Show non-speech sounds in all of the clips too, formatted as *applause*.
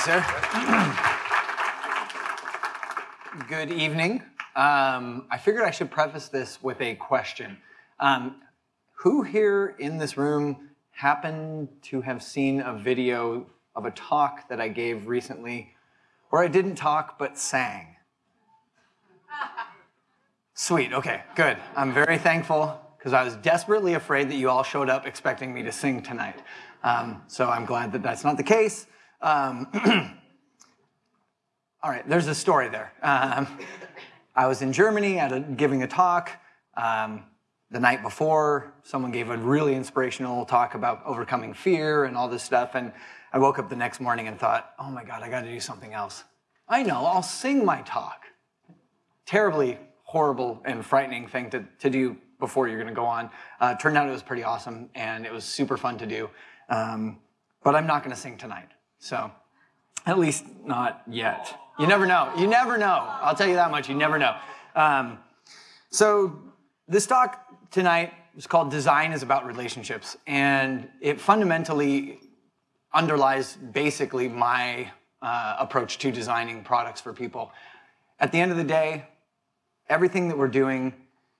sir. *clears throat* Good evening. Um, I figured I should preface this with a question. Um, who here in this room happened to have seen a video of a talk that I gave recently where I didn't talk but sang? Sweet, okay, good. I'm very thankful because I was desperately afraid that you all showed up expecting me to sing tonight. Um, so I'm glad that that's not the case. Um, *clears throat* all right, there's a story there. Um, I was in Germany at a, giving a talk. Um, the night before, someone gave a really inspirational talk about overcoming fear and all this stuff. And I woke up the next morning and thought, oh my God, I got to do something else. I know, I'll sing my talk. Terribly horrible and frightening thing to, to do before you're going to go on. Uh, turned out it was pretty awesome and it was super fun to do. Um, but I'm not going to sing tonight. So, at least not yet. You never know. You never know. I'll tell you that much. You never know. Um, so, this talk tonight is called Design is About Relationships. And it fundamentally underlies basically my uh, approach to designing products for people. At the end of the day, everything that we're doing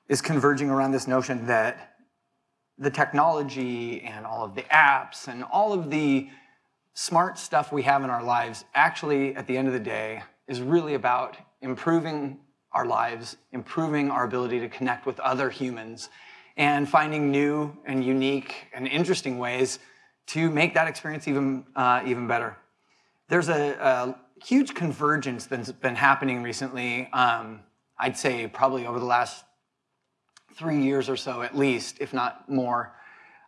is converging around this notion that the technology and all of the apps and all of the smart stuff we have in our lives actually, at the end of the day, is really about improving our lives, improving our ability to connect with other humans, and finding new and unique and interesting ways to make that experience even, uh, even better. There's a, a, huge convergence that's been happening recently, um, I'd say probably over the last three years or so at least, if not more,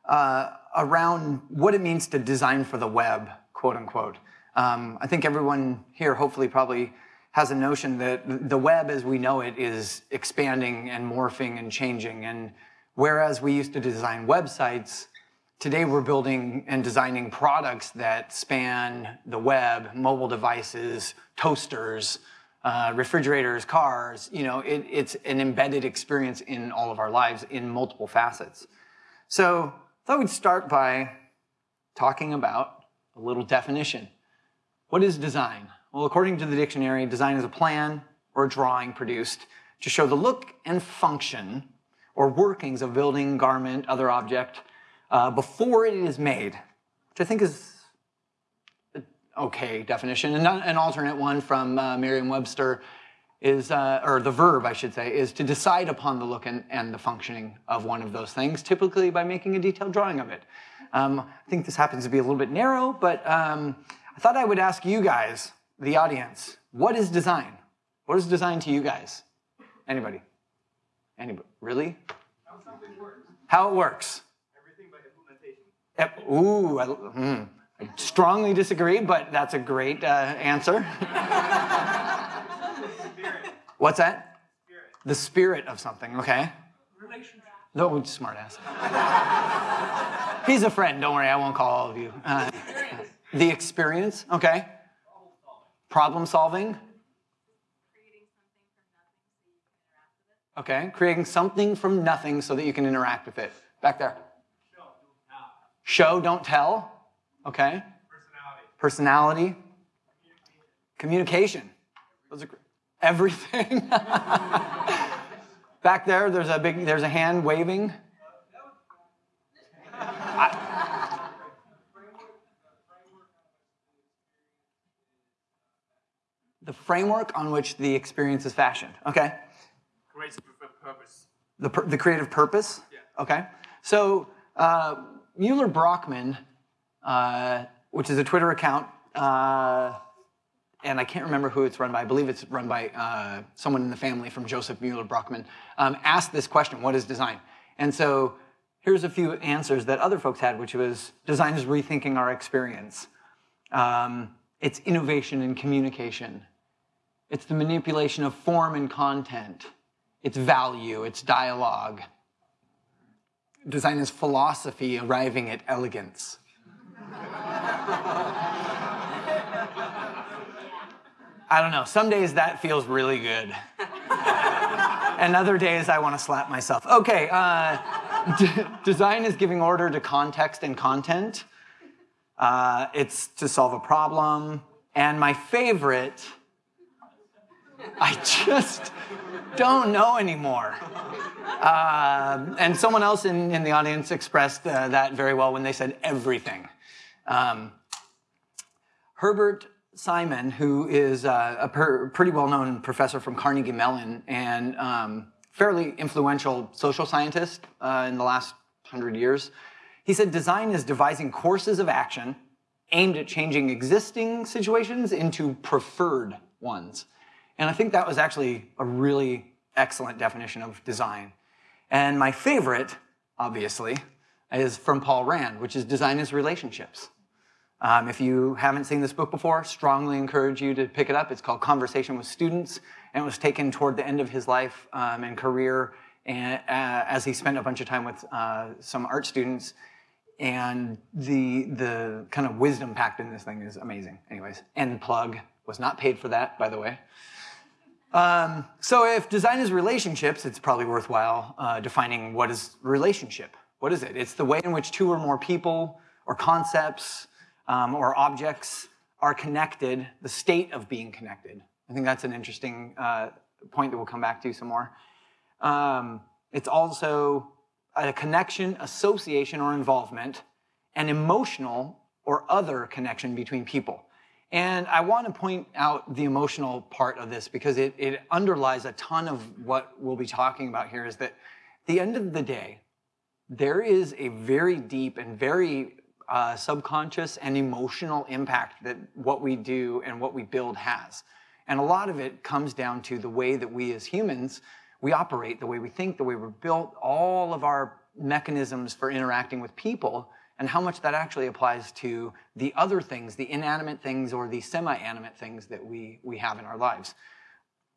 uh, around what it means to design for the web, quote unquote. Um, I think everyone here hopefully probably has a notion that the web as we know it is expanding and morphing and changing. And whereas we used to design websites, today we're building and designing products that span the web, mobile devices, toasters, uh, refrigerators, cars, you know, it, it's an embedded experience in all of our lives in multiple facets. So thought we'd start by talking about a little definition. What is design? Well, according to the dictionary, design is a plan or a drawing produced to show the look and function or workings of building, garment, other object uh, before it is made, which I think is okay definition. And an alternate one from uh, Merriam-Webster is, uh, or the verb, I should say, is to decide upon the look and, and, the functioning of one of those things, typically by making a detailed drawing of it. Um, I think this happens to be a little bit narrow, but um, I thought I would ask you guys, the audience, what is design? What is design to you guys? Anybody? Anybody? Really? How something works. How it works. Everything by implementation. Yep. Ooh, I, mm. I strongly disagree, but that's a great uh, answer. *laughs* What's that? Spirit. The spirit of something, okay? Relationship. No, smart ass. *laughs* He's a friend, don't worry, I won't call all of you. Uh, the experience, okay? Problem solving. Okay, creating something from nothing so that you can interact with it. Back there. Show, don't tell. Okay. Personality. Personality. Communication. Those are everything. *laughs* Back there, there's a big, there's a hand waving. I, the framework on which the experience is fashioned. Okay. Creates purpose. The, the creative purpose. Yeah. Okay. So uh, Mueller Brockmann uh, which is a Twitter account, uh, and I can't remember who it's run by. I believe it's run by uh, someone in the family from Josef Mueller Brockmann, um, asked this question, what is design? And so here's a few answers that other folks had, which was design is rethinking our experience. Um, it's innovation in communication. It's the manipulation of form and content. It's value, it's dialogue. Design is philosophy arriving at elegance. *laughs* I don't know. Some days that feels really good. *laughs* and other days I want to slap myself. Okay, uh, design is giving order to context and content. Uh, it's to solve a problem, And my favorite, I just don't know anymore. Uh, and someone else in, in the audience expressed uh, that very well when they said everything. Um, Herbert Simon, who is uh, a per, pretty well known professor from Carnegie Mellon and um, fairly influential social scientist uh, in the last hundred years, he said design is devising courses of action aimed at changing existing situations into preferred ones. And I think that was actually a really excellent definition of design. And my favorite, obviously, is from Paul Rand, which is design is relationships. Um, if you haven't seen this book before, strongly encourage you to pick it up. It's called Conversation with Students, and it was taken toward the end of his life um, and career and, uh, as he spent a bunch of time with uh, some art students and the the kind of wisdom packed in this thing is amazing. Anyways, end plug was not paid for that, by the way. Um, so if design is relationships, it's probably worthwhile uh, defining what is relationship. What is it? It's the way in which two or more people or concepts um, or objects are connected, the state of being connected. I think that's an interesting uh, point that we'll come back to some more. Um, it's also a connection, association, or involvement, an emotional or other connection between people. And I want to point out the emotional part of this because it, it underlies a ton of what we'll be talking about here is that at the end of the day, there is a very deep and very uh, subconscious and emotional impact that what we do and what we build has. And a lot of it comes down to the way that we as humans we operate, the way we think, the way we're built, all of our mechanisms for interacting with people, and how much that actually applies to the other things, the inanimate things or the semi-animate things that we, we have in our lives.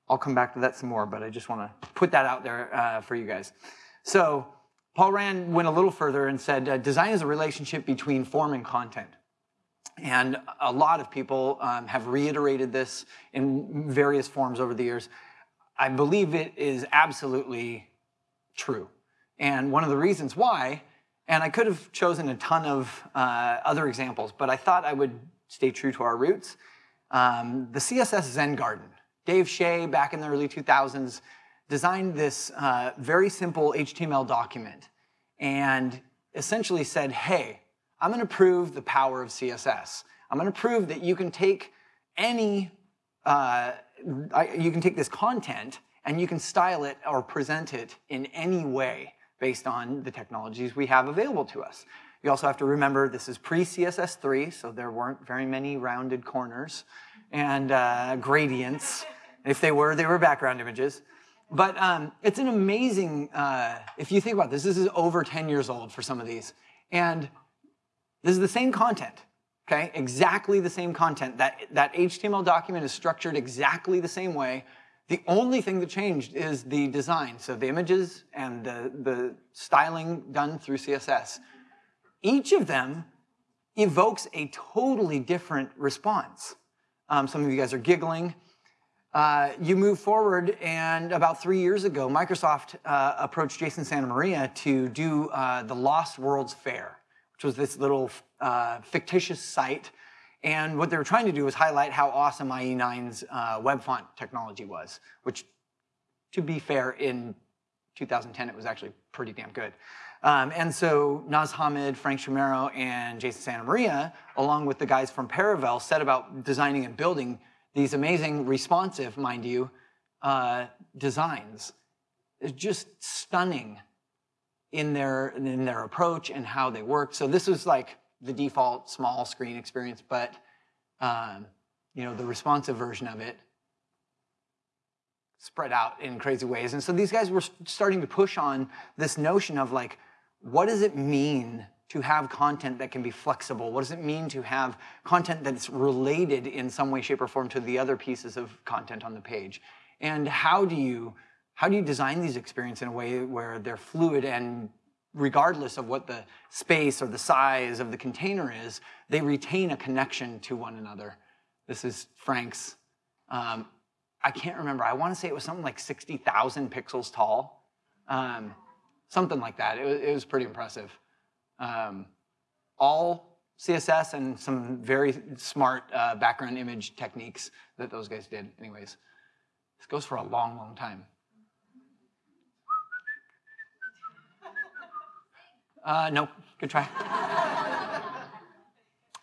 I'll come back to that some more, but I just want to put that out there uh, for you guys. So Paul Rand went a little further and said, uh, design is a relationship between form and content. And a lot of people um, have reiterated this in various forms over the years. I believe it is absolutely true. And one of the reasons why, and I could have chosen a ton of uh, other examples, but I thought I would stay true to our roots. Um, the CSS Zen Garden. Dave Shea, back in the early 2000s, designed this uh, very simple HTML document and essentially said, hey, I'm going to prove the power of CSS. I'm going to prove that you can take any uh, you can take this content and you can style it or present it in any way based on the technologies we have available to us. You also have to remember this is pre-CSS3, so there weren't very many rounded corners and uh, gradients. If they were, they were background images. But um, it's an amazing, uh, if you think about this, this is over 10 years old for some of these. And this is the same content okay? Exactly the same content. That, that HTML document is structured exactly the same way. The only thing that changed is the design, so the images and the, the styling done through CSS. Each of them evokes a totally different response. Um, some of you guys are giggling. Uh, you move forward, and about three years ago, Microsoft uh, approached Jason Santa Maria to do uh, the Lost Worlds Fair which was this little uh, fictitious site. And what they were trying to do was highlight how awesome IE9's uh, web font technology was, which, to be fair, in 2010 it was actually pretty damn good. Um, and so Naz Hamid, Frank Chimero, and Jason Santa Maria, along with the guys from Paravel, set about designing and building these amazing responsive, mind you, uh, designs. It's just stunning in their, in their approach and how they work. So this was like the default small screen experience, but um, you know, the responsive version of it spread out in crazy ways. And so these guys were starting to push on this notion of like, what does it mean to have content that can be flexible? What does it mean to have content that's related in some way, shape, or form to the other pieces of content on the page? And how do you how do you design these experiences in a way where they're fluid and regardless of what the space or the size of the container is, they retain a connection to one another. This is Frank's. Um, I can't remember. I want to say it was something like 60,000 pixels tall. Um, something like that. It was, it was pretty impressive. Um, all CSS and some very smart uh, background image techniques that those guys did. Anyways, this goes for a long, long time. Uh, nope, good try. *laughs*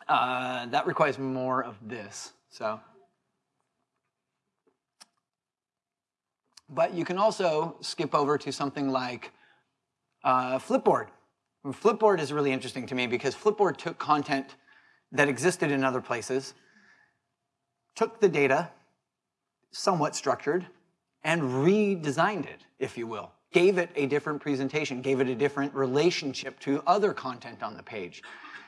uh, that requires more of this, so. But you can also skip over to something like uh, Flipboard. Flipboard is really interesting to me because Flipboard took content that existed in other places, took the data, somewhat structured, and redesigned it, if you will. Gave it a different presentation, gave it a different relationship to other content on the page.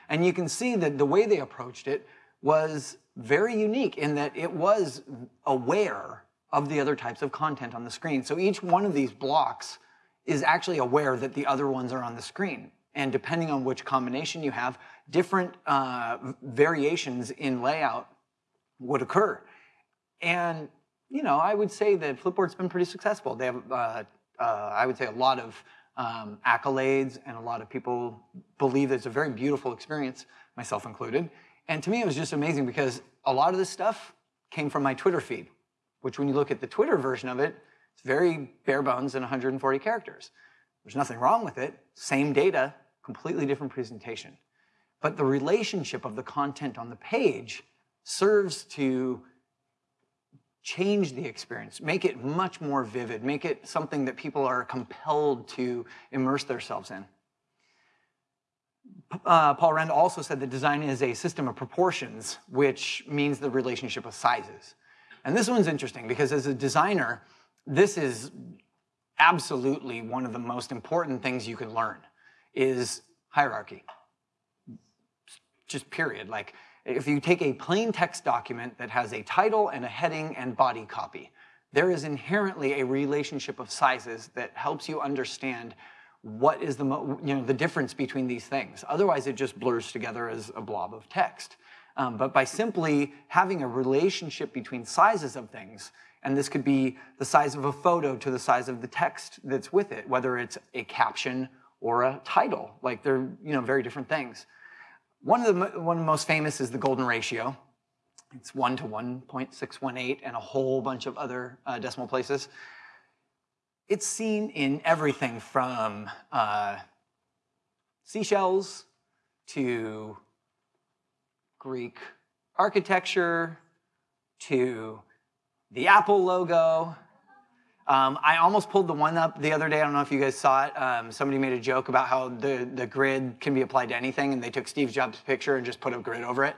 And you can see that the way they approached it was very unique in that it was aware of the other types of content on the screen. So each one of these blocks is actually aware that the other ones are on the screen. And depending on which combination you have, different uh, variations in layout would occur. And, you know, I would say that Flipboard's been pretty successful. They have, uh, uh, I would say, a lot of um, accolades, and a lot of people believe it's a very beautiful experience, myself included. And to me, it was just amazing because a lot of this stuff came from my Twitter feed which when you look at the Twitter version of it, it's very bare bones and 140 characters. There's nothing wrong with it. Same data, completely different presentation. But the relationship of the content on the page serves to change the experience, make it much more vivid, make it something that people are compelled to immerse themselves in. Uh, Paul Rand also said that design is a system of proportions, which means the relationship of sizes. And this one's interesting because as a designer, this is absolutely one of the most important things you can learn is hierarchy. Just period. Like if you take a plain text document that has a title and a heading and body copy, there is inherently a relationship of sizes that helps you understand what is the, you know, the difference between these things. Otherwise, it just blurs together as a blob of text. Um, but by simply having a relationship between sizes of things, and this could be the size of a photo to the size of the text that's with it, whether it's a caption or a title. Like they're you know very different things. One of the one of the most famous is the golden ratio. It's one to 1.618 and a whole bunch of other uh, decimal places. It's seen in everything from uh, seashells to Greek architecture to the Apple logo. Um, I almost pulled the one up the other day. I don't know if you guys saw it. Um, somebody made a joke about how the, the grid can be applied to anything, and they took Steve Jobs' picture and just put a grid over it.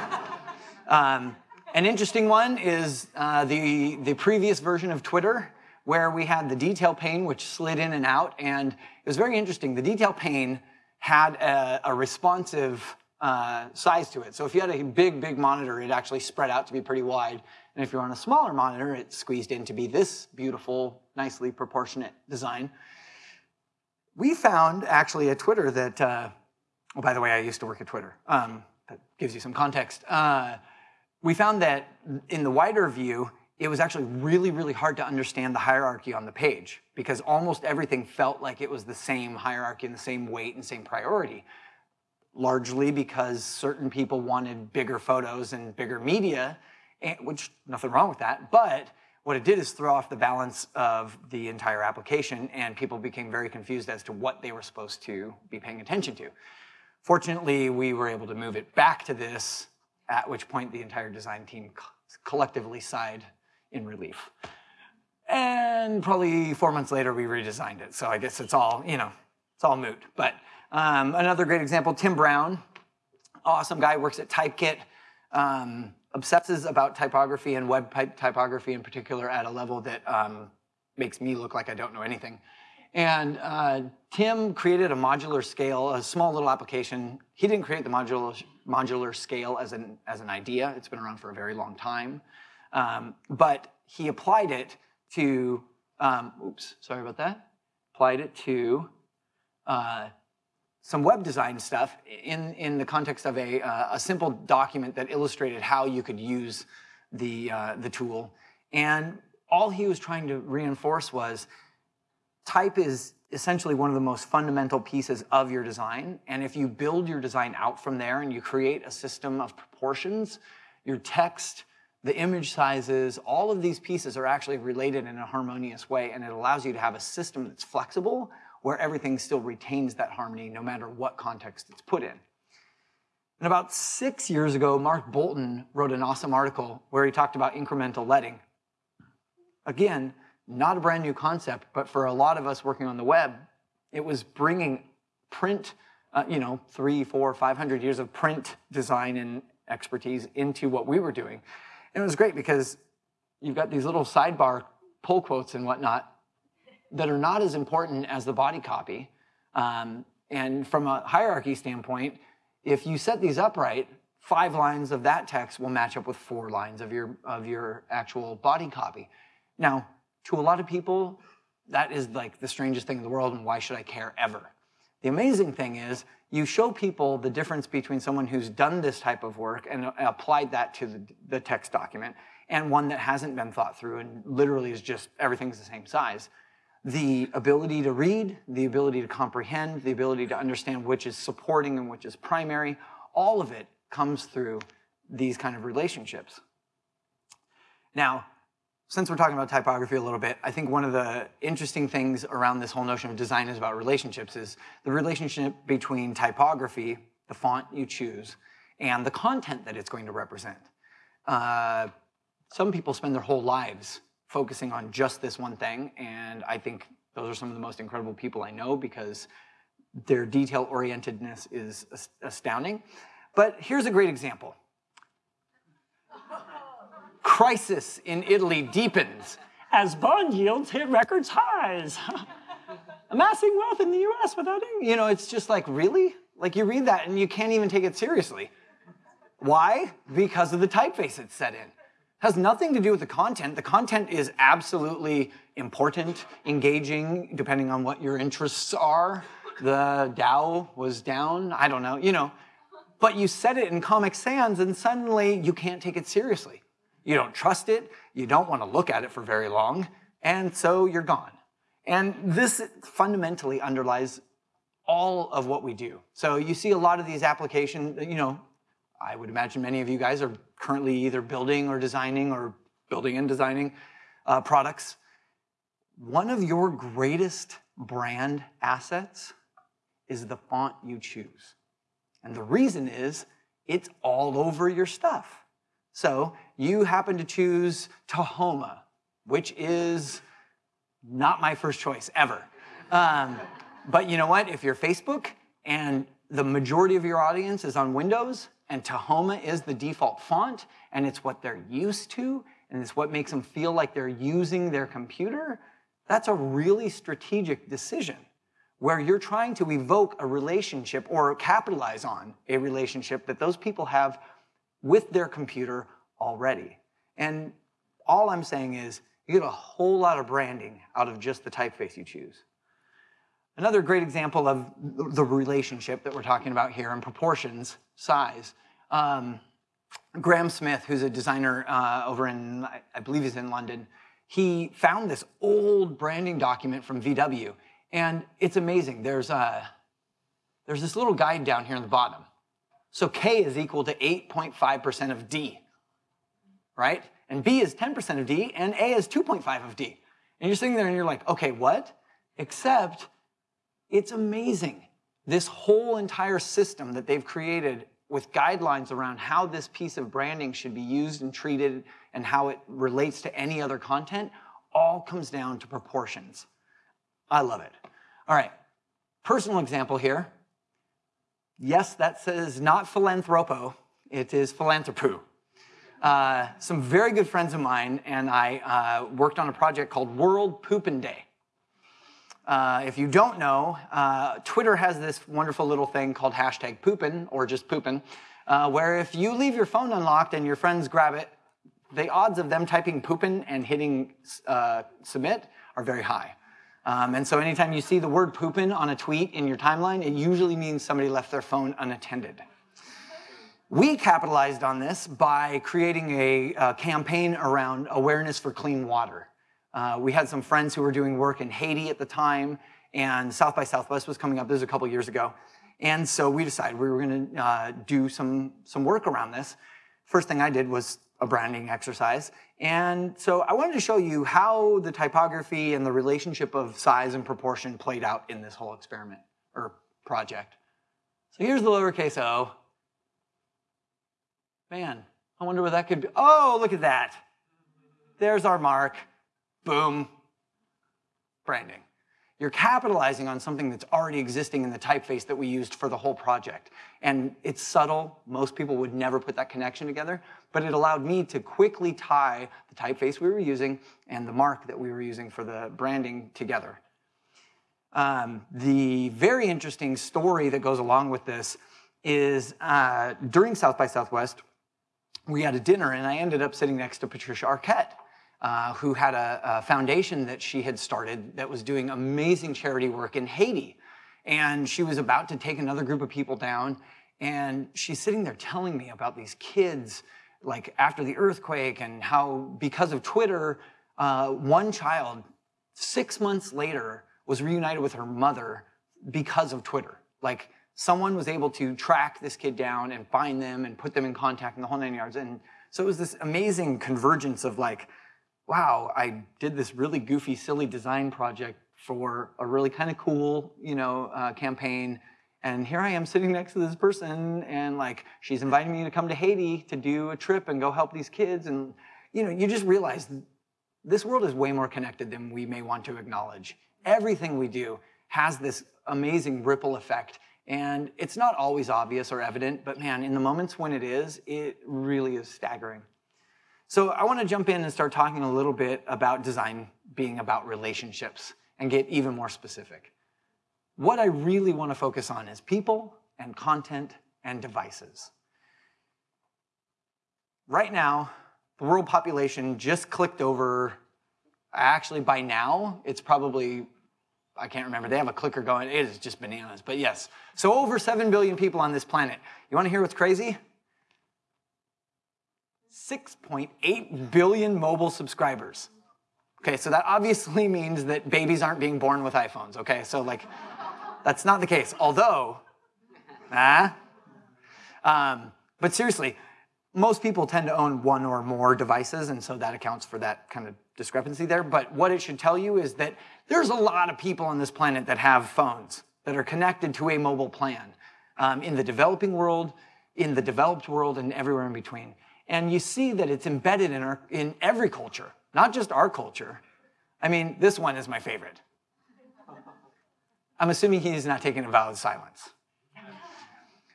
*laughs* um, an interesting one is uh, the, the previous version of Twitter, where we had the detail pane, which slid in and out. And it was very interesting. The detail pane had a, a responsive uh, size to it. So if you had a big, big monitor, it actually spread out to be pretty wide. And if you're on a smaller monitor, it's squeezed in to be this beautiful, nicely proportionate design. We found actually at Twitter that, uh, oh, by the way, I used to work at Twitter. Um, that gives you some context. Uh, we found that in the wider view, it was actually really, really hard to understand the hierarchy on the page because almost everything felt like it was the same hierarchy and the same weight and same priority largely because certain people wanted bigger photos and bigger media, which nothing wrong with that. But what it did is throw off the balance of the entire application, and people became very confused as to what they were supposed to be paying attention to. Fortunately, we were able to move it back to this, at which point the entire design team collectively sighed in relief. And probably four months later, we redesigned it. So I guess it's all, you know, it's all moot. But um, another great example, Tim Brown, awesome guy, works at Typekit, um, obsesses about typography and web typography in particular at a level that um, makes me look like I don't know anything. And uh, Tim created a modular scale, a small little application. He didn't create the modular, modular scale as an, as an idea. It's been around for a very long time. Um, but he applied it to, um, oops, sorry about that. Applied it to uh, some web design stuff in, in the context of a, uh, a simple document that illustrated how you could use the, uh, the tool. And all he was trying to reinforce was type is essentially one of the most fundamental pieces of your design. And if you build your design out from there and you create a system of proportions, your text, the image sizes, all of these pieces are actually related in a harmonious way, and it allows you to have a system that's flexible where everything still retains that harmony no matter what context it's put in. And about six years ago, Mark Boulton wrote an awesome article where he talked about incremental leading. Again, not a brand new concept, but for a lot of us working on the web, it was bringing print, uh, you know, three, four, 500 years of print design and expertise into what we were doing. And it was great because you've got these little sidebar pull quotes and whatnot that are not as important as the body copy. Um, and from a hierarchy standpoint, if you set these up right, five lines of that text will match up with four lines of your, of your actual body copy. Now, to a lot of people, that is like the strangest thing in the world, and why should I care ever? The amazing thing is, you show people the difference between someone who's done this type of work and applied that to the, the text document and one that hasn't been thought through and literally is just everything's the same size. The ability to read, the ability to comprehend, the ability to understand which is supporting and which is primary, all of it comes through these kind of relationships. Now, since we're talking about typography a little bit, I think one of the interesting things around this whole notion of design is about relationships is the relationship between typography, the font you choose, and the content that it's going to represent. Uh, some people spend their whole lives focusing on just this one thing, and I think those are some of the most incredible people I know because their detail orientedness is astounding. But here's a great example crisis in Italy deepens as bond yields hit records highs. *laughs* Amassing wealth in the US without any, you know, it's just like, really? Like you read that and you can't even take it seriously. Why? Because of the typeface it's set in. Has nothing to do with the content. The content is absolutely important, engaging, depending on what your interests are. The Dow was down, I don't know, you know. But you set it in Comic Sans and suddenly you can't take it seriously. You don't trust it, you don't want to look at it for very long, and so you're gone. And this fundamentally underlies all of what we do. So you see a lot of these applications, you know, I would imagine many of you guys are currently either building or designing or building and designing uh, products. One of your greatest brand assets is the font you choose. And the reason is it's all over your stuff. So you happen to choose Tahoma, which is not my first choice ever. Um, but you know what? If you're Facebook and the majority of your audience is on Windows and Tahoma is the default font and it's what they're used to and it's what makes them feel like they're using their computer, that's a really strategic decision where you're trying to evoke a relationship or capitalize on a relationship that those people have with their computer already. And all I'm saying is you get a whole lot of branding out of just the typeface you choose. Another great example of the relationship that we're talking about here in proportions, size. Um, Graham Smith, who's a designer uh, over in, I believe he's in London, he found this old branding document from VW, and it's amazing. There's, a, uh, there's this little guide down here in the bottom. So K is equal to 8.5% of D, right? And B is 10% of D, and A is 2.5 of D. And you're sitting there and you're like, okay, what? Except it's amazing. This whole entire system that they've created with guidelines around how this piece of branding should be used and treated and how it relates to any other content all comes down to proportions. I love it. All right, personal example here. Yes, that says not philanthropo, it is philanthropo. Uh, some very good friends of mine and I uh, worked on a project called World Poopin' Day. Uh, if you don't know, uh, Twitter has this wonderful little thing called hashtag poopin or just poopin, uh, where if you leave your phone unlocked and your friends grab it, the odds of them typing poopin and hitting uh, submit are very high. Um, and so anytime you see the word poopin on a tweet in your timeline, it usually means somebody left their phone unattended. We capitalized on this by creating a, a campaign around awareness for clean water. Uh, we had some friends who were doing work in Haiti at the time, and South by Southwest was coming up. This was a couple years ago. And so we decided we were gonna uh, do some, some work around this. First thing I did was a branding exercise. And so I wanted to show you how the typography and the relationship of size and proportion played out in this whole experiment or project. So here's the lowercase o. Man, I wonder what that could be. Oh, look at that. There's our mark. Boom. Branding. You're capitalizing on something that's already existing in the typeface that we used for the whole project. And it's subtle. Most people would never put that connection together, but it allowed me to quickly tie the typeface we were using and the mark that we were using for the branding together. Um, the very interesting story that goes along with this is uh, during South by Southwest, we had a dinner and I ended up sitting next to Patricia Arquette, uh, who had a, a, foundation that she had started that was doing amazing charity work in Haiti. And she was about to take another group of people down. And she's sitting there telling me about these kids, like after the earthquake, and how because of Twitter, uh, one child, six months later, was reunited with her mother because of Twitter. Like someone was able to track this kid down and find them and put them in contact in the whole nine yards. And so it was this amazing convergence of like, wow, I did this really goofy, silly design project for a really kind of cool, you know, uh, campaign. And here I am sitting next to this person, and like she's inviting me to come to Haiti to do a trip and go help these kids. And you know, you just realize this world is way more connected than we may want to acknowledge. Everything we do has this amazing ripple effect. And it's not always obvious or evident, but man, in the moments when it is, it really is staggering. So I want to jump in and start talking a little bit about design being about relationships and get even more specific. What I really want to focus on is people and content and devices. Right now, the world population just clicked over, actually by now, it's probably, I can't remember, they have a clicker going, it is just bananas, but yes. So over 7 billion people on this planet. You want to hear what's crazy? 6.8 billion mobile subscribers. Okay, so that obviously *laughs* means that babies aren't being born with iPhones, okay? So, like, that's not the case. Although, ah, um, but seriously, most people tend to own one or more devices, and so that accounts for that kind of discrepancy there. But what it should tell you is that there's a lot of people on this planet that have phones that are connected to a mobile plan um, in the developing world, in the developed world, and everywhere in between. And you see that it's embedded in, our, in every culture, not just our culture. I mean, this one is my favorite. I'm assuming he's not taking a vow of silence.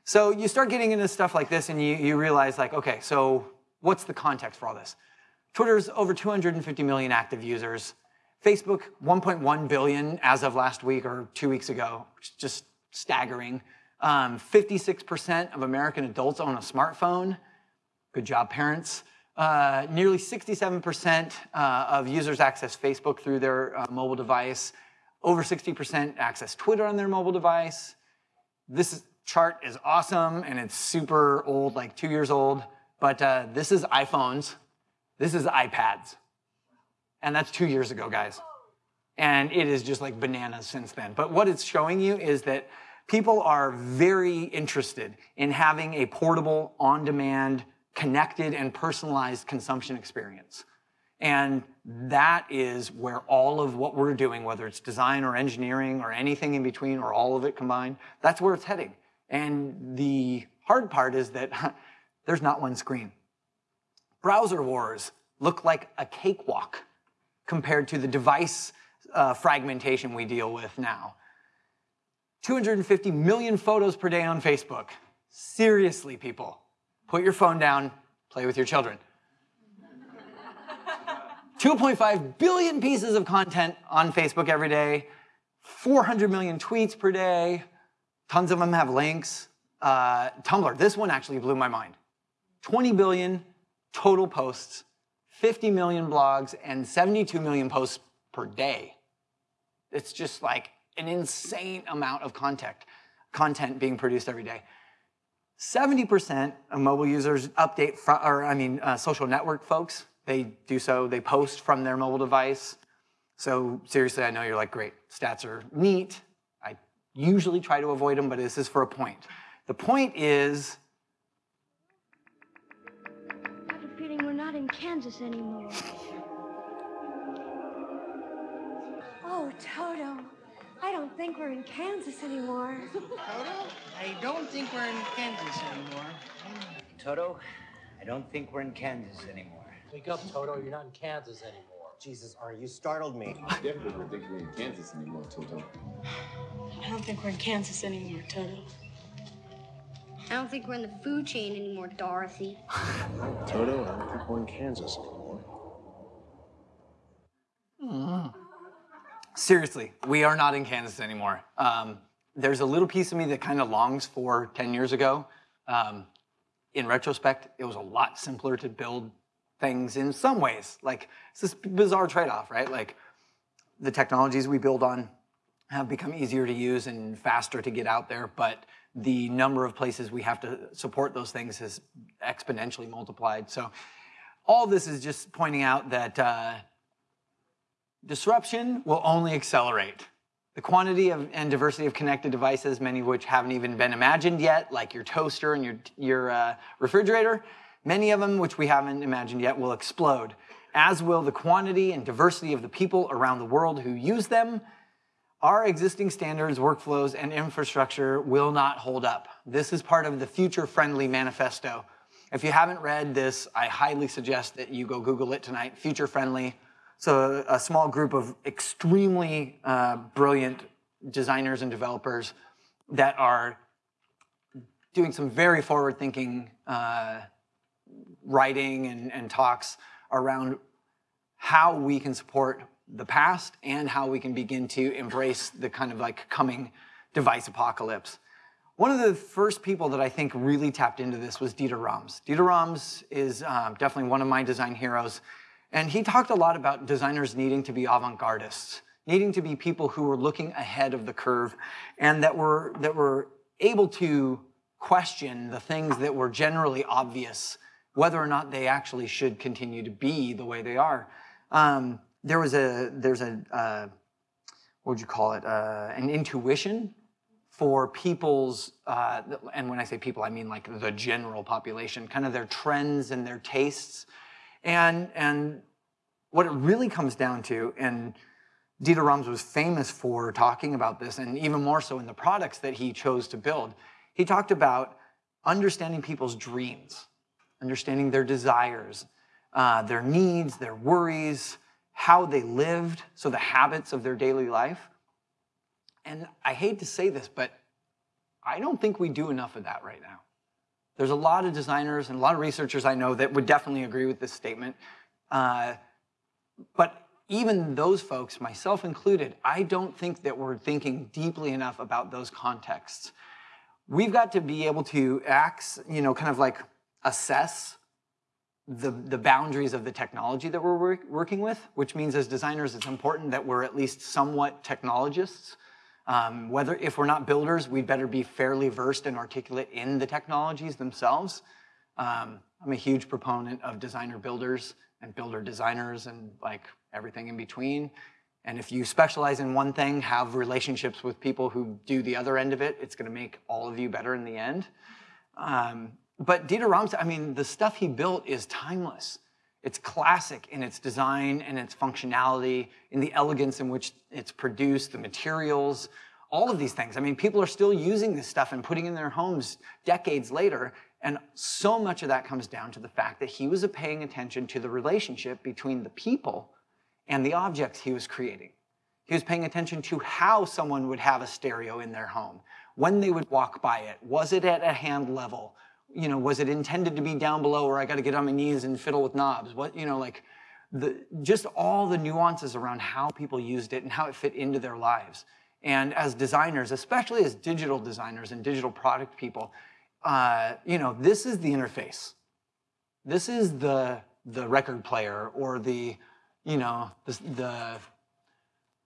So you start getting into stuff like this and you, you realize like, okay, so what's the context for all this? Twitter's over 250 million active users. Facebook, 1.1 billion as of last week or two weeks ago, just staggering. 56% um, of American adults own a smartphone. Good job, parents. Uh, nearly 67% uh, of users access Facebook through their uh, mobile device. Over 60% access Twitter on their mobile device. This chart is awesome and it's super old, like two years old. But uh, this is iPhones. This is iPads. And that's two years ago, guys. And it is just like bananas since then. But what it's showing you is that people are very interested in having a portable, on demand, connected and personalized consumption experience. And that is where all of what we're doing, whether it's design or engineering or anything in between or all of it combined, that's where it's heading. And the hard part is that *laughs* there's not one screen. Browser wars look like a cakewalk compared to the device uh, fragmentation we deal with now. 250 million photos per day on Facebook. Seriously, people put your phone down, play with your children. *laughs* 2.5 billion pieces of content on Facebook every day, 400 million tweets per day, tons of them have links. Uh, Tumblr, this one actually blew my mind. 20 billion total posts, 50 million blogs, and 72 million posts per day. It's just like an insane amount of content, content being produced every day. 70% of mobile users update, or I mean, uh, social network folks, they do so, they post from their mobile device. So seriously, I know you're like, great, stats are neat. I usually try to avoid them, but this is for a point. The point is. I have a feeling we're not in Kansas anymore. Oh, Toto, I don't think we're in Kansas anymore. Toto, I don't think we're in Kansas anymore. Toto, I don't think we're in Kansas anymore. Wake up, Toto. You're not in Kansas anymore. Jesus, are you startled me. I definitely don't think we're in Kansas anymore, Toto. I don't think we're in Kansas anymore, Toto. I don't think we're in the food chain anymore, Dorothy. Toto, I don't think we're in Kansas anymore. Mm. Seriously, we are not in Kansas anymore. Um, there's a little piece of me that kind of longs for 10 years ago. Um, in retrospect, it was a lot simpler to build things in some ways. Like it's this bizarre trade-off, right? Like the technologies we build on have become easier to use and faster to get out there, but the number of places we have to support those things has exponentially multiplied. So all this is just pointing out that uh, disruption will only accelerate. The quantity of, and diversity of connected devices, many of which haven't even been imagined yet, like your toaster and your, your uh, refrigerator, Many of them, which we haven't imagined yet, will explode, as will the quantity and diversity of the people around the world who use them. Our existing standards, workflows, and infrastructure will not hold up. This is part of the Future Friendly Manifesto. If you haven't read this, I highly suggest that you go Google it tonight, Future Friendly. So, a small group of extremely uh, brilliant designers and developers that are doing some very forward thinking uh, writing and, and talks around how we can support the past and how we can begin to embrace the kind of like coming device apocalypse. One of the first people that I think really tapped into this was Dieter Rams. Dieter Rams is um, definitely one of my design heroes. And he talked a lot about designers needing to be avant-gardists, needing to be people who were looking ahead of the curve and that were, that were able to question the things that were generally obvious whether or not they actually should continue to be the way they are. Um, there was a there's a uh, what would you call it uh, an intuition for people's uh, and when I say people I mean like the general population, kind of their trends and their tastes, and and what it really comes down to and. Dieter Rams was famous for talking about this, and even more so in the products that he chose to build. He talked about understanding people's dreams understanding their desires, uh, their needs, their worries, how they lived, so the habits of their daily life. And I hate to say this, but I don't think we do enough of that right now. There's a lot of designers and a lot of researchers I know that would definitely agree with this statement. Uh, but even those folks, myself included, I don't think that we're thinking deeply enough about those contexts. We've got to be able to act, you know, kind of like assess the, the boundaries of the technology that we're work, working with, which means as designers, it's important that we're at least somewhat technologists. Um, whether if we're not builders, we'd better be fairly versed and articulate in the technologies themselves. Um, I'm a huge proponent of designer builders and builder designers and like everything in between. And if you specialize in one thing, have relationships with people who do the other end of it, it's gonna make all of you better in the end. Um, but Dieter Rams, I mean, the stuff he built is timeless. It's classic in its design and its functionality, in the elegance in which it's produced, the materials, all of these things. I mean, people are still using this stuff and putting in their homes decades later. And so much of that comes down to the fact that he was paying attention to the relationship between the people and the objects he was creating. He was paying attention to how someone would have a stereo in their home, when they would walk by it. Was it at a hand level? You know, was it intended to be down below where I got to get on my knees and fiddle with knobs? What, you know, like the, just all the nuances around how people used it and how it fit into their lives. And as designers, especially as digital designers and digital product people, uh, you know, this is the interface. This is the the record player or the, you know, the, the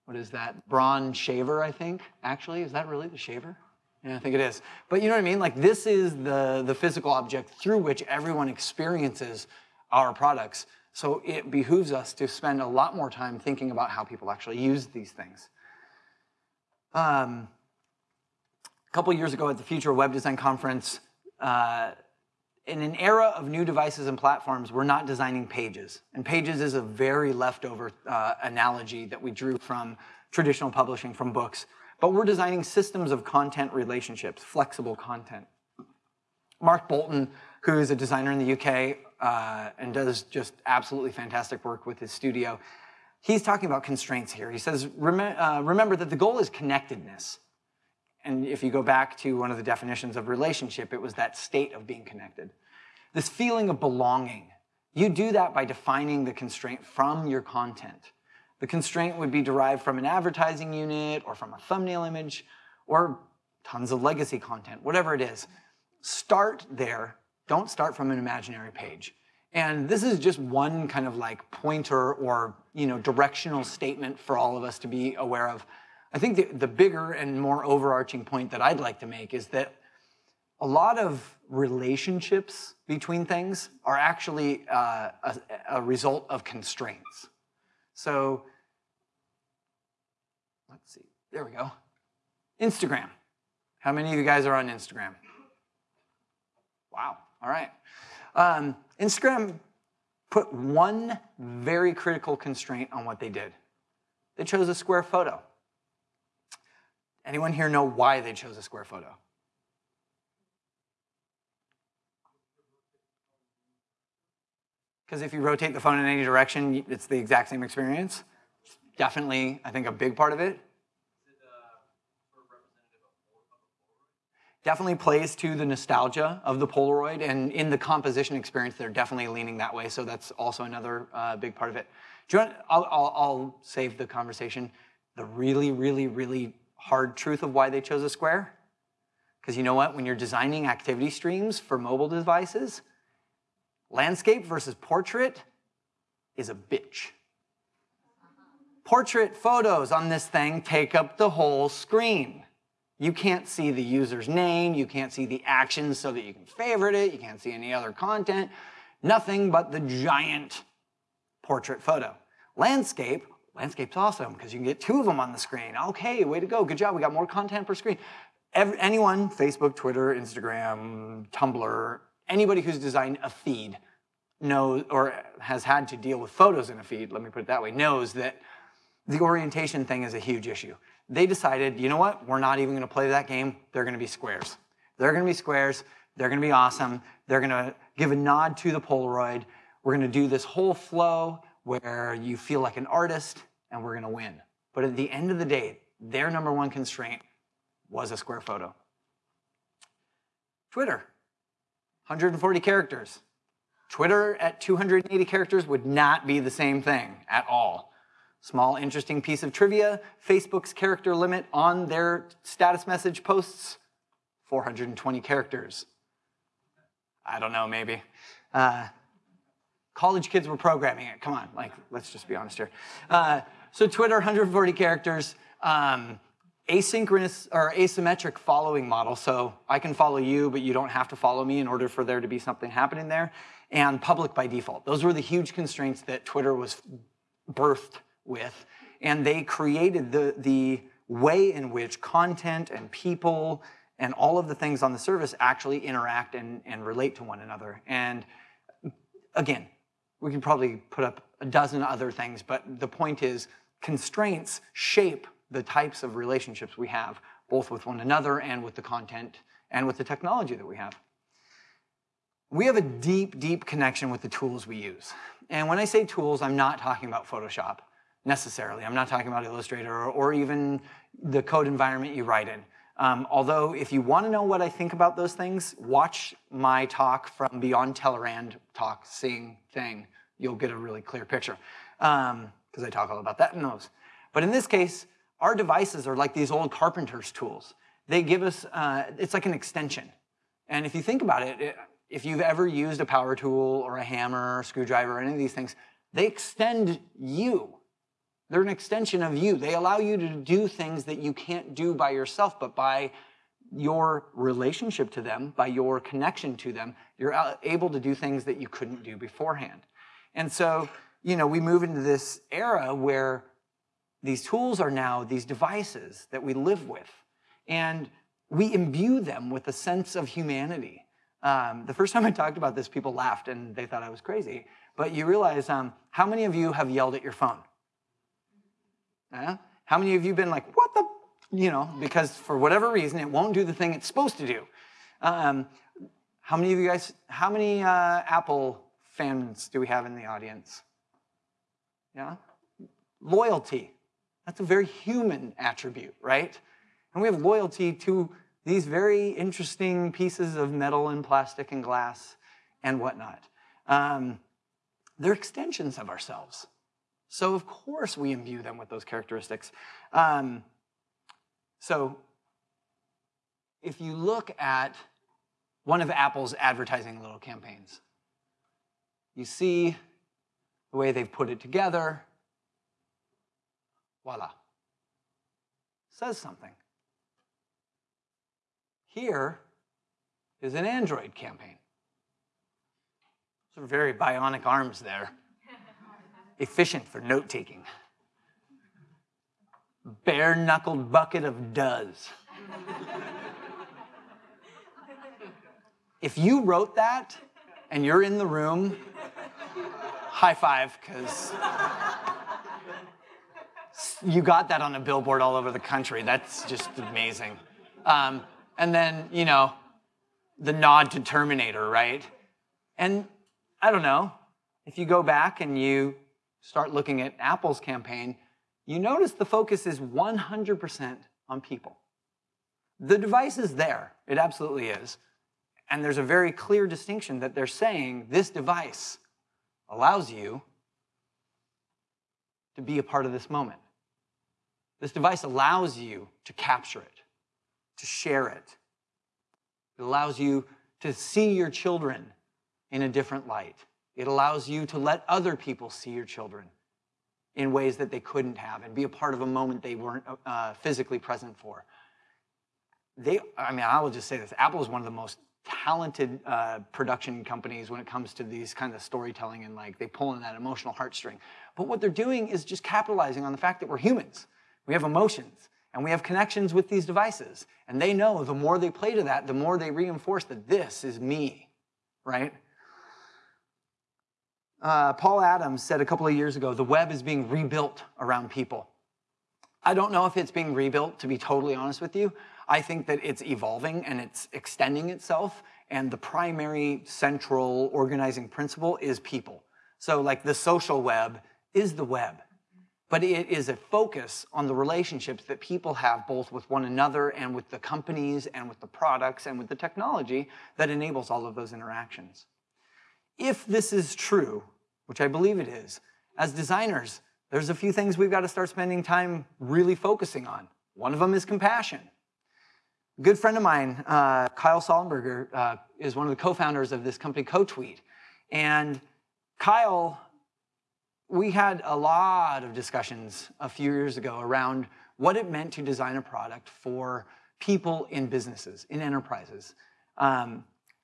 what is that? Braun shaver, I think. Actually, is that really the shaver? Yeah, I think it is. But you know what I mean? Like this is the, the physical object through which everyone experiences our products. So it behooves us to spend a lot more time thinking about how people actually use these things. Um, a couple years ago at the Future Web Design Conference, uh, in an era of new devices and platforms, we're not designing pages. And pages is a very leftover uh, analogy that we drew from traditional publishing from books. But we're designing systems of content relationships, flexible content. Mark Boulton, who is a designer in the UK uh, and does just absolutely fantastic work with his studio, he's talking about constraints here. He says, Rem uh, remember that the goal is connectedness. And if you go back to one of the definitions of relationship, it was that state of being connected. This feeling of belonging. You do that by defining the constraint from your content. The constraint would be derived from an advertising unit or from a thumbnail image or tons of legacy content, whatever it is. Start there. Don't start from an imaginary page. And this is just one kind of like pointer or you know directional statement for all of us to be aware of. I think the, the bigger and more overarching point that I'd like to make is that a lot of relationships between things are actually uh, a, a result of constraints. So let's see, there we go. Instagram. How many of you guys are on Instagram? Wow, all right. Um, Instagram put one very critical constraint on what they did. They chose a square photo. Anyone here know why they chose a square photo? Because if you rotate the phone in any direction, it's the exact same experience. Definitely, I think, a big part of it. Definitely plays to the nostalgia of the Polaroid, and in the composition experience, they're definitely leaning that way. So that's also another uh, big part of it. Do you want? I'll, I'll, I'll save the conversation. The really, really, really hard truth of why they chose a square? Because you know what? When you're designing activity streams for mobile devices, landscape versus portrait is a bitch. Portrait photos on this thing take up the whole screen. You can't see the user's name, you can't see the actions so that you can favorite it, you can't see any other content, nothing but the giant portrait photo. Landscape Landscape's awesome because you can get two of them on the screen. Okay, way to go. Good job. We got more content per screen. Every, anyone, Facebook, Twitter, Instagram, Tumblr, anybody who's designed a feed knows or has had to deal with photos in a feed, let me put it that way, knows that the orientation thing is a huge issue. They decided, you know what? We're not even going to play that game. They're going to be squares. They're going to be squares. They're going to be awesome. They're going to give a nod to the Polaroid. We're going to do this whole flow where you feel like an artist and we're going to win. But at the end of the day, their number one constraint was a square photo. Twitter, 140 characters. Twitter at 280 characters would not be the same thing at all. Small, interesting piece of trivia Facebook's character limit on their status message posts 420 characters. I don't know, maybe. Uh, college kids were programming it. Come on, like, let's just be honest here. Uh, so Twitter, 140 characters, um, asynchronous or asymmetric following model. So I can follow you, but you don't have to follow me in order for there to be something happening there. And public by default. Those were the huge constraints that Twitter was birthed with. And they created the, the way in which content and people and all of the things on the service actually interact and, and relate to one another. And again, we can probably put up a dozen other things, but the point is constraints shape the types of relationships we have, both with one another and with the content and with the technology that we have. We have a deep, deep connection with the tools we use. And when I say tools, I'm not talking about Photoshop necessarily. I'm not talking about Illustrator or, or even the code environment you write in. Um, although, if you want to know what I think about those things, watch my talk from Beyond Tellerrand talk, sing thing. You'll get a really clear picture because um, I talk all about that in those. But in this case, our devices are like these old carpenter's tools. They give us, uh, it's like an extension. And if you think about it, it, if you've ever used a power tool or a hammer or screwdriver or any of these things, they extend you. They're an extension of you. They allow you to do things that you can't do by yourself, but by your relationship to them, by your connection to them, you're able to do things that you couldn't do beforehand. And so, you know, we move into this era where these tools are now these devices that we live with. And we imbue them with a sense of humanity. Um, the first *laughs* time I talked about this, people laughed and they thought I was crazy. But you realize um, how many of you have yelled at your phone? How many of you have been like, what the, you know, because for whatever reason, it won't do the thing it's supposed to do. Um, how many of you guys, how many uh, Apple fans do we have in the audience? Yeah? Loyalty. That's a very human attribute, right? And we have loyalty to these very interesting pieces of metal and plastic and glass and whatnot. Um, they're extensions of ourselves. So, of course, we imbue them with those characteristics. Um, so, if you look at one of Apple's advertising little campaigns, you see the way they've put it together. Voila. Says something. Here is an Android campaign. Some very bionic arms there. Efficient for note taking. Bare knuckled bucket of does. if you wrote that and you're in the room, high five, because you got that on a billboard all over the country. That's just amazing. Um, and then, you know, the nod to Terminator, right? And I don't know, if you go back and you start looking at Apple's campaign, you notice the focus is 100% on people. The device is there, it absolutely is. And there's a very clear distinction that they're saying this device allows you to be a part of this moment. This device allows you to capture it, to share it. It allows you to see your children in a different light. It allows you to let other people see your children in ways that they couldn't have and be a part of a moment they weren't uh, physically present for. They, I mean, I will just say this Apple is one of the most talented uh, production companies when it comes to these kind of storytelling and like they pull in that emotional heartstring. But what they're doing is just capitalizing on the fact that we're humans. We have emotions and we have connections with these devices. And they know the more they play to that, the more they reinforce that this is me, right? Uh, Paul Adams said a couple of years ago the web is being rebuilt around people. I don't know if it's being rebuilt, to be totally honest with you. I think that it's evolving and it's extending itself, and the primary central organizing principle is people. So, like the social web is the web, but it is a focus on the relationships that people have both with one another and with the companies and with the products and with the technology that enables all of those interactions. If this is true, which I believe it is, as designers, there's a few things we've got to start spending time really focusing on. One of them is compassion. A good friend of mine, uh, Kyle Sollenberger, uh, is one of the co-founders of this company, CoTweet. And Kyle, we had a lot of discussions a few years ago around what it meant to design a product for people in businesses, in enterprises. Um,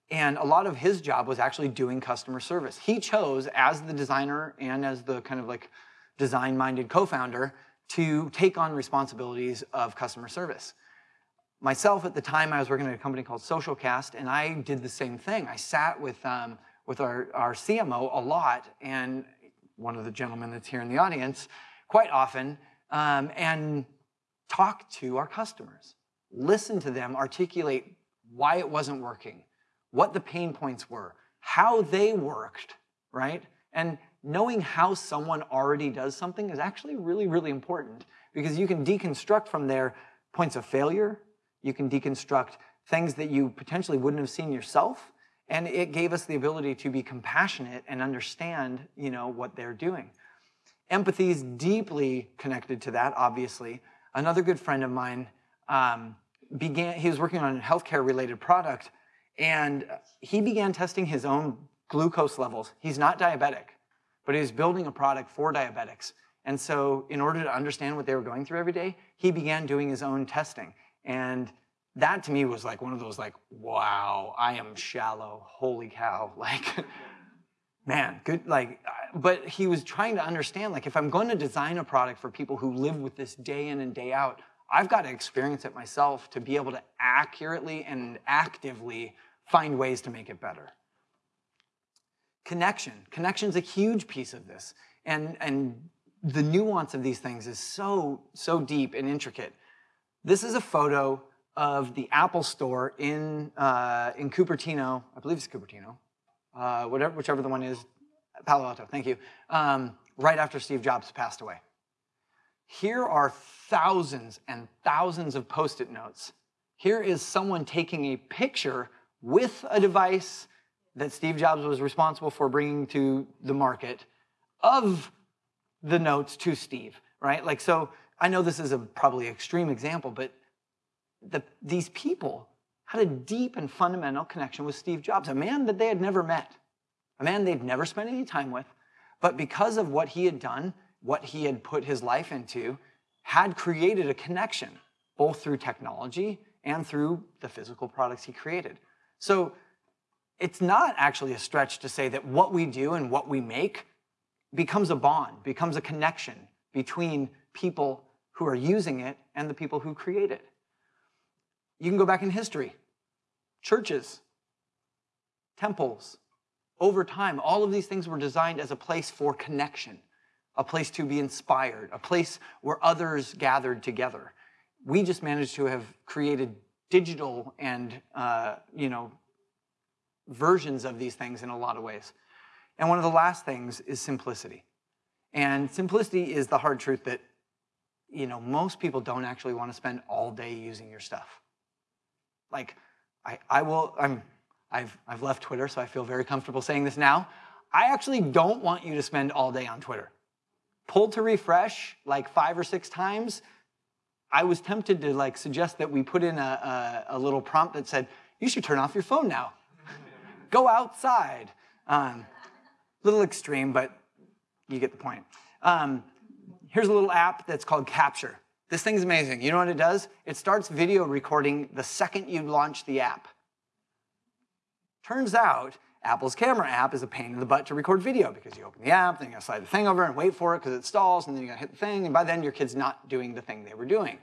and a lot of his job was actually doing customer service. He chose, as the designer and as the kind of like design minded co founder, to take on responsibilities of customer service. Myself, at the time, I was working at a company called Socialcast, and I did the same thing. I sat with, um, with our, our CMO a lot, and one of the gentlemen that's here in the audience quite often, um, and talked to our customers, listen to them articulate why it wasn't working, what the pain points were, how they worked, right? And knowing how someone already does something is actually really, really important because you can deconstruct from there points of failure, you can deconstruct things that you potentially wouldn't have seen yourself, and it gave us the ability to be compassionate and understand, you know, what they're doing. Empathy is deeply connected to that, obviously. Another good friend of mine um, began, he was working on a healthcare related product, and he began testing his own glucose levels. He's not diabetic, but he was building a product for diabetics. And so, in order to understand what they were going through every day, he began doing his own testing. And that to me was like one of those, like, wow, I am shallow. Holy cow. *laughs* Like, man, good. Like, uh, but he was trying to understand like, if I'm going to design a product for people who live with this day in and day out, I've got to experience it myself to be able to accurately and actively find ways to make it better. Connection. Connection's a huge piece of this. And, and the nuance of these things is so, so deep and intricate. This is a photo of the Apple store in, uh, in Cupertino, I believe it's Cupertino, uh, whatever, whichever the one is, Palo Alto, thank you, um, right after Steve Jobs passed away. Here are thousands and thousands of post-it notes. Here is someone taking a picture with a device that Steve Jobs was responsible for bringing to the market of the notes to Steve, right? Like, so I know this is a probably extreme example, but the, these people had a deep and fundamental connection with Steve Jobs, a man that they had never met, a man they'd never spent any time with, but because of what he had done, what he had put his life into, had created a connection, both through technology and through the physical products he created. So it's not actually a stretch to say that what we do and what we make becomes a bond, becomes a connection between people who are using it and the people who create it. You can go back in history. Churches, temples, over time, all of these things were designed as a place for connection, a place to be inspired, a place where others gathered together. We just managed to have created digital and, uh, you know, versions of these things in a lot of ways. And one of the last things is simplicity. And simplicity is the hard truth that, you know, most people don't actually want to spend all day using your stuff. Like, I, I will, I'm, I've, I've left Twitter, so I feel very comfortable saying this now. I actually don't want you to spend all day on Twitter. Pull to refresh like five or six times. I was tempted to like suggest that we put in a, a, a little prompt that said, you should turn off your phone now. Go outside. Um, little extreme, but you get the point. Um, here's a little app that's called Capture. This thing's amazing. You know what it does? It starts video recording the second you launch the app. Turns out, Apple's camera app is a pain in the butt to record video because you open the app, then you gotta slide the thing over and wait for it because it stalls, and then you gotta hit the thing, and by then your kid's not doing the thing they were doing.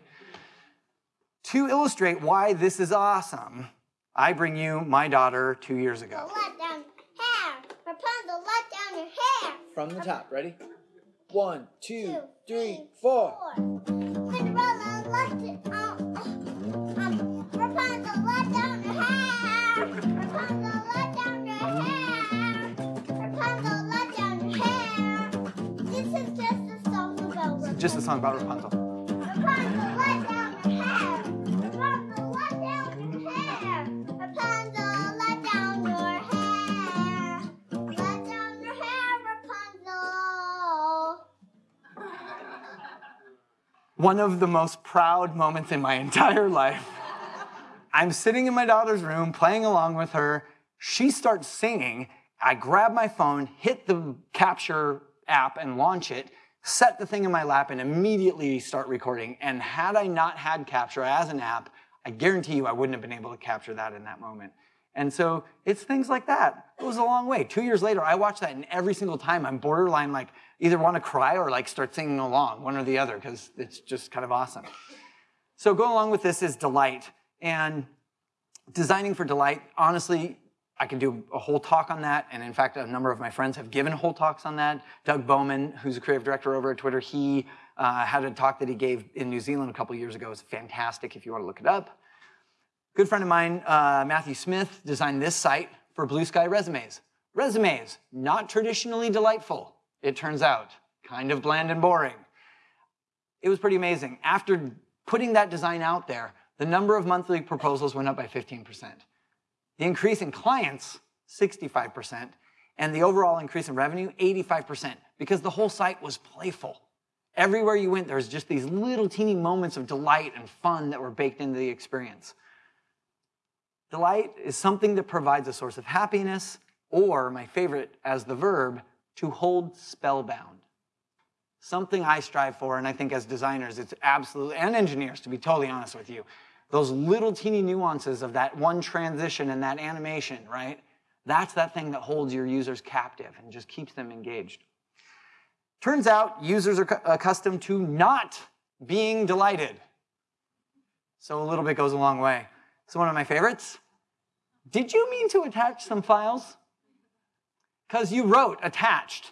To illustrate why this is awesome, I bring you my daughter two years ago. Let down hair. Rapunzel, let down your hair. From the top, ready? One, two, Two, three, three, four. Cinderella, let it um, um, Rapunzel, let down your hair. Rapunzel, let down Let down your hair, Rapunzel. One of the most proud moments in my *laughs* entire life. I'm sitting in my daughter's room playing along with her. She starts singing. I grab my phone, hit the capture app and launch it, set the thing in my lap, and immediately start recording. And had I not had Capture as an app, I guarantee you I wouldn't have been able to capture that in that moment. And so it's things like that. It was a long way. Two years later, I watch that, and every single time I'm borderline like either want to cry or like start singing along, one or the other, because it's just kind of awesome. So going along with this is delight. And designing for delight, honestly, I can do a whole talk on that. And in fact, a number of my friends have given whole talks on that. Doug Bowman, who's a creative director over at Twitter, he uh, had a talk that he gave in New Zealand a couple years ago. It's fantastic if you want to look it up. Good friend of mine, uh, Matthew Smith, designed this site for Blue Sky Resumes. Resumes, not traditionally delightful, it turns out. Kind of bland and boring. It was pretty amazing. After putting that design out there, the number of monthly proposals went up by 15%. The increase in clients, 65%, and the overall increase in revenue, 85%, because the whole site was playful. Everywhere you went, there was just these little teeny moments of delight and fun that were baked into the experience. Delight is something that provides a source of happiness, or my favorite as the verb, to hold spellbound. Something I strive for, and I think as designers, it's absolutely, and engineers, to be totally honest with you, those little teeny nuances of that one transition and that animation, right? That's that thing that holds your users captive and just keeps them engaged. Turns out users are accustomed to not being delighted. So a little bit goes a long way. So one of my favorites. Did you mean to attach some files? Because you wrote attached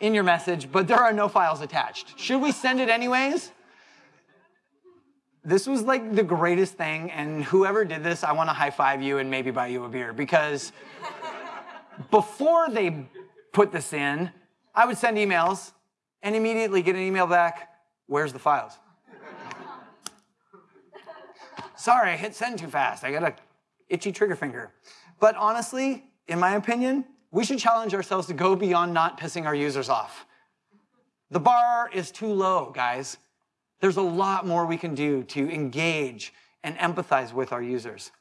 in your message, but there are no files attached. Should we send it anyways? This was like the greatest thing, and whoever did this, I want to high five you and maybe buy you a beer because before they put this in, I would send emails and immediately get an email back Where's the files? Sorry, I hit send too fast. I got a itchy trigger finger. But honestly, in my opinion, we should challenge ourselves to go beyond not pissing our users off. The bar is too low, guys. There's a lot more we can do to engage and empathize with our users.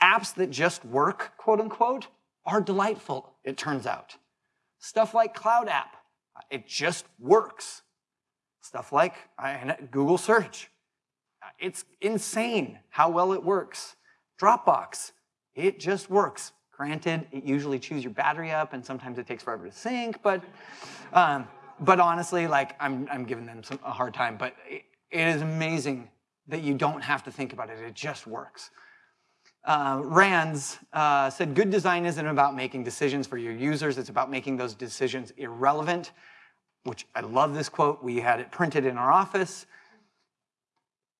Apps that just work, quote unquote, are delightful, it turns out. Stuff like Cloud App, it just works. Stuff like Google search, it's insane how well it works. Dropbox, it just works. Granted, it usually chews your battery up and sometimes it takes forever to sync, but, um, but honestly, like I'm, I'm giving them some, a hard time, but it, it is amazing that you don't have to think about it, it just works. Uh, Rands uh, said, good design isn't about making decisions for your users, it's about making those decisions irrelevant, which I love this quote. We had it printed in our office.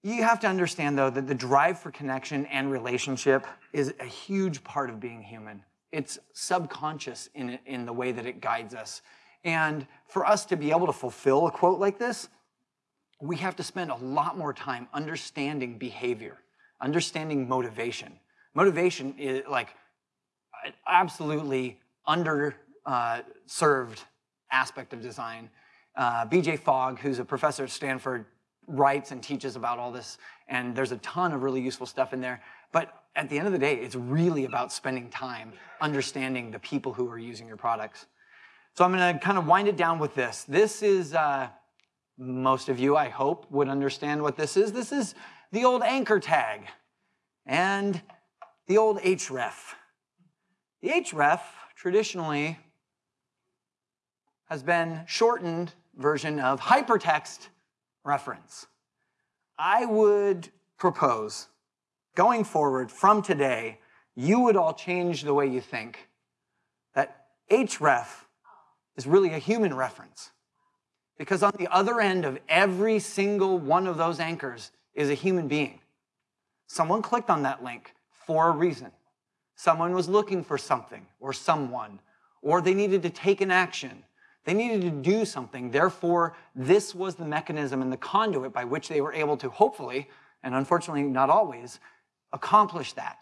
You have to understand, though, that the drive for connection and relationship is a huge part of being human. It's subconscious in, in the way that it guides us. And for us to be able to fulfill a quote like this, we have to spend a lot more time understanding behavior, understanding motivation. Motivation is like an absolutely underserved uh, aspect of design. Uh, BJ Fogg, who's a professor at Stanford, writes and teaches about all this, and there's a ton of really useful stuff in there. But at the end of the day, it's really about spending time understanding the people who are using your products. So I'm going to kind of wind it down with this. This is, uh, most of you, I hope, would understand what this is. This is the old anchor tag and the old href. The href traditionally has been shortened version of hypertext reference. I would propose going forward from today, you would all change the way you think that href is really a human reference. Because on the other end of every single one of those anchors is a human being. Someone clicked on that link for a reason. Someone was looking for something or someone, or they needed to take an action they needed to do something. Therefore, this was the mechanism and the conduit by which they were able to hopefully, and unfortunately not always, accomplish that.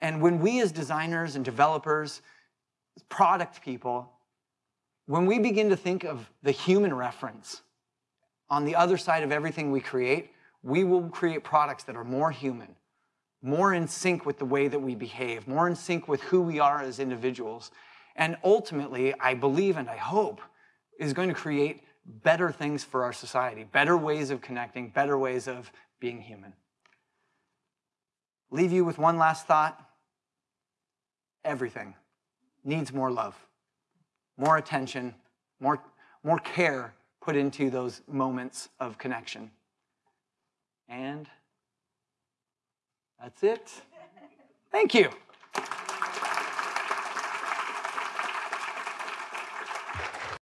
And when we as designers and developers, product people, when we begin to think of the human reference on the other side of everything we create, we will create products that are more human, more in sync with the way that we behave, more in sync with who we are as individuals, and ultimately, I believe and I hope, is going to create better things for our society, better ways of connecting, better ways of being human. Leave you with one last thought. Everything needs more love, more attention, more, more care put into those moments of connection. And that's it. Thank you.